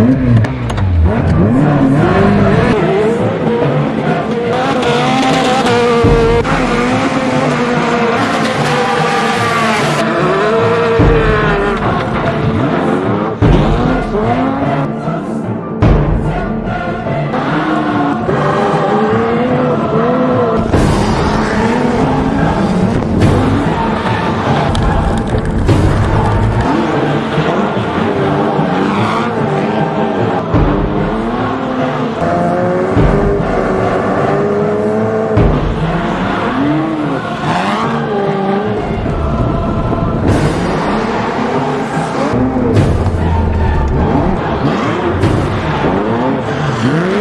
Yeah, yeah, yeah. mm